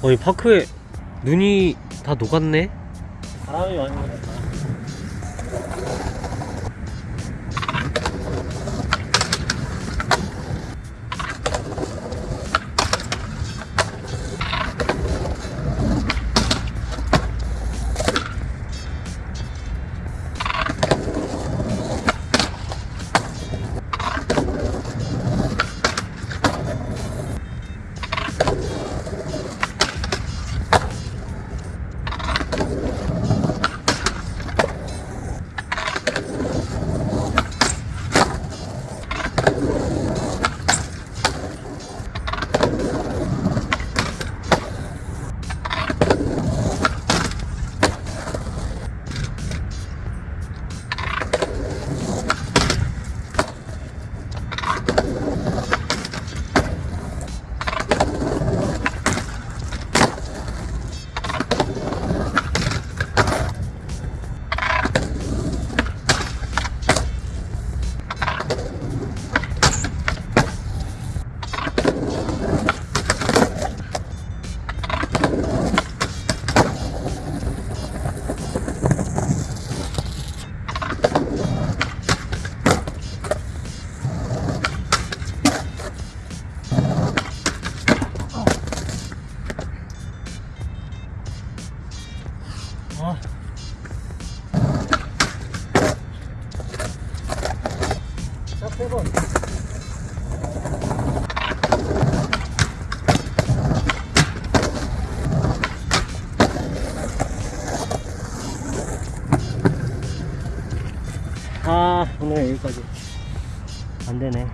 어이 파크에 눈이 다 녹았네 바람이 많이. 번. 아 오늘 여기까지 안 되네